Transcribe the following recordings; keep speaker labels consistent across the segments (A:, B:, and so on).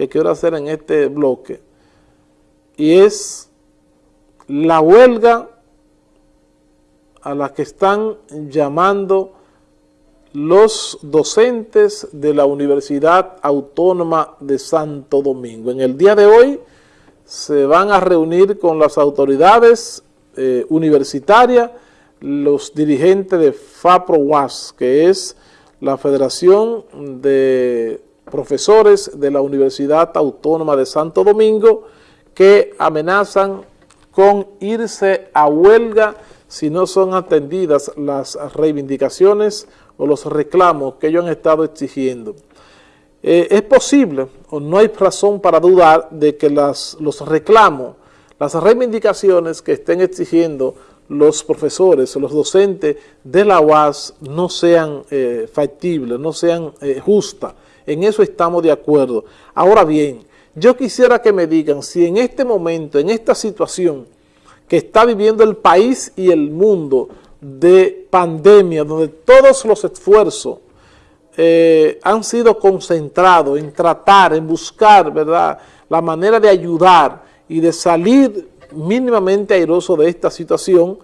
A: que quiero hacer en este bloque, y es la huelga a la que están llamando los docentes de la Universidad Autónoma de Santo Domingo. En el día de hoy se van a reunir con las autoridades eh, universitarias, los dirigentes de FAPRO-UAS, que es la Federación de Profesores de la Universidad Autónoma de Santo Domingo, que amenazan con irse a huelga si no son atendidas las reivindicaciones o los reclamos que ellos han estado exigiendo. Eh, es posible, o no hay razón para dudar, de que las, los reclamos, las reivindicaciones que estén exigiendo los profesores los docentes de la UAS no sean eh, factibles, no sean eh, justas. En eso estamos de acuerdo. Ahora bien, yo quisiera que me digan si en este momento, en esta situación que está viviendo el país y el mundo de pandemia, donde todos los esfuerzos eh, han sido concentrados en tratar, en buscar, ¿verdad?, la manera de ayudar y de salir mínimamente airoso de esta situación.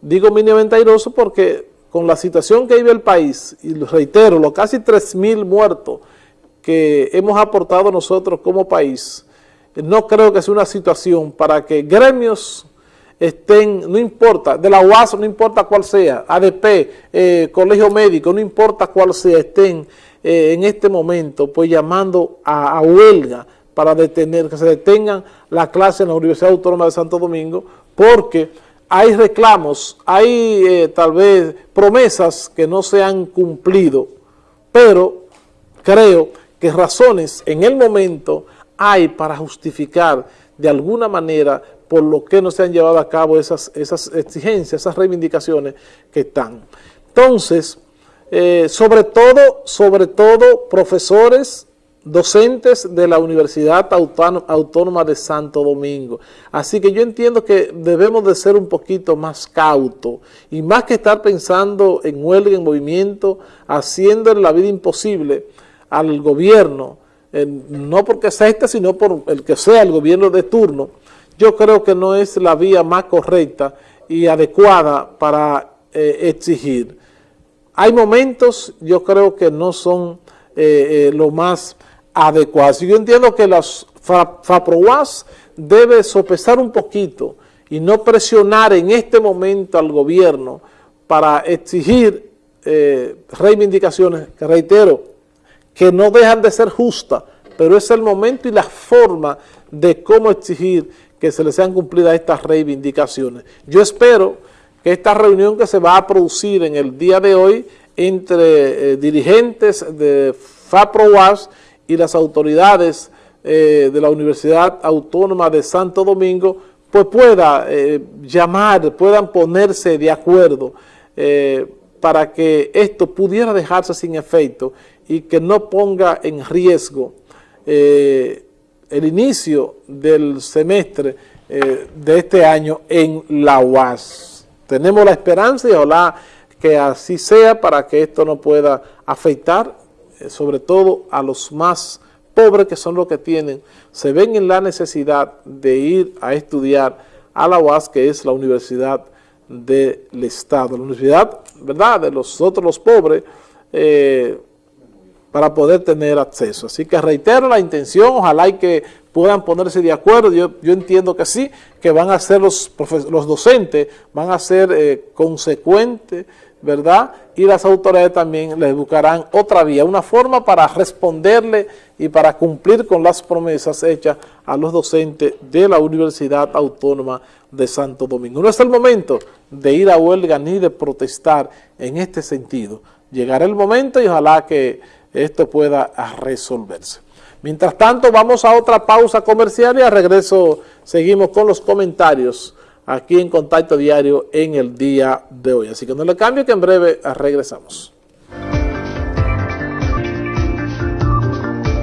A: Digo mínimamente airoso porque con la situación que vive el país, y reitero, los casi 3.000 muertos que hemos aportado nosotros como país, no creo que sea una situación para que gremios estén, no importa, de la UAS, no importa cuál sea, ADP, eh, Colegio Médico, no importa cuál sea, estén eh, en este momento pues llamando a, huelga para detener, que se detengan la clase en la Universidad Autónoma de Santo Domingo, porque hay reclamos, hay eh, tal vez promesas que no se han cumplido, pero creo que razones en el momento hay para justificar de alguna manera por lo que no se han llevado a cabo esas, esas exigencias, esas reivindicaciones que están. Entonces, eh, sobre todo, sobre todo profesores, docentes de la Universidad Autónoma de Santo Domingo. Así que yo entiendo que debemos de ser un poquito más cautos y más que estar pensando en huelga, en movimiento, haciendo la vida imposible al gobierno, no porque sea este, sino por el que sea el gobierno de turno, yo creo que no es la vía más correcta y adecuada para eh, exigir. Hay momentos, yo creo que no son eh, eh, lo más adecuados. Yo entiendo que las FAPROAS debe sopesar un poquito y no presionar en este momento al gobierno para exigir reivindicaciones, que reitero, que no dejan de ser justas, pero es el momento y la forma de cómo exigir que se les sean cumplidas estas reivindicaciones. Yo espero que esta reunión que se va a producir en el día de hoy entre eh, dirigentes de FAPROAS y las autoridades eh, de la Universidad Autónoma de Santo Domingo, pues pueda eh, llamar, puedan ponerse de acuerdo para que esto pudiera dejarse sin efecto y que no ponga en riesgo el inicio del semestre eh, de este año en la UAS. Tenemos la esperanza y ojalá que así sea para que esto no pueda afectar eh, sobre todo a los más pobres que son los que tienen, se ven en la necesidad de ir a estudiar a la UAS que es la Universidad del Estado, la universidad, ¿verdad?, de los otros los pobres, eh, para poder tener acceso. Así que reitero la intención, ojalá y que puedan ponerse de acuerdo, yo, entiendo que sí, que van a ser los, los docentes, van a ser eh, consecuentes, ¿verdad? Y las autoridades también les buscarán otra vía, una forma para responderle y para cumplir con las promesas hechas a los docentes de la Universidad Autónoma de Santo Domingo. No es el momento de ir a huelga ni de protestar en este sentido. Llegará el momento y ojalá que esto pueda resolverse. Mientras tanto, vamos a otra pausa comercial y a regreso seguimos con los comentarios aquí en Contacto Diario en el día de hoy. Así que no le cambie que en breve regresamos.